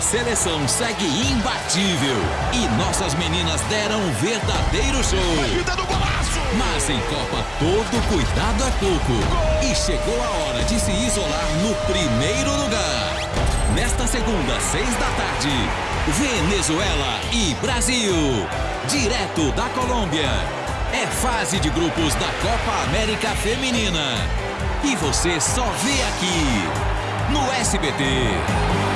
Seleção segue imbatível e nossas meninas deram um verdadeiro show. Mas em Copa todo cuidado é pouco. E chegou a hora de se isolar no primeiro lugar. Nesta segunda, seis da tarde, Venezuela e Brasil. Direto da Colômbia. É fase de grupos da Copa América Feminina. E você só vê aqui no SBT.